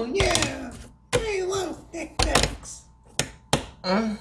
Oh, yeah! I love Tic Tacs! Uh.